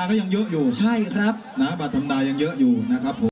าก็ยังเยอะอยู่ใช่ครับนะบัตรธรรมดายังเยอะอยู่นะครับผม